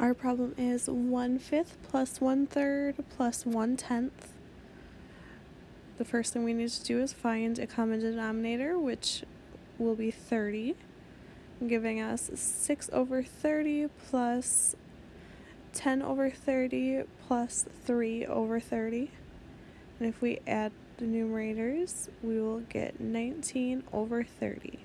Our problem is 1 fifth plus 1 third plus 1 tenth. The first thing we need to do is find a common denominator, which will be 30, giving us 6 over 30 plus 10 over 30 plus 3 over 30. And if we add the numerators, we will get 19 over 30.